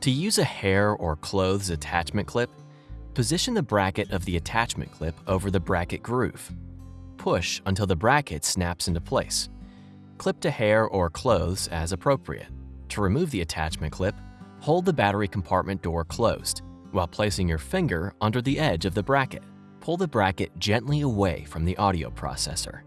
To use a hair or clothes attachment clip, position the bracket of the attachment clip over the bracket groove. Push until the bracket snaps into place. Clip to hair or clothes as appropriate. To remove the attachment clip, hold the battery compartment door closed while placing your finger under the edge of the bracket. Pull the bracket gently away from the audio processor.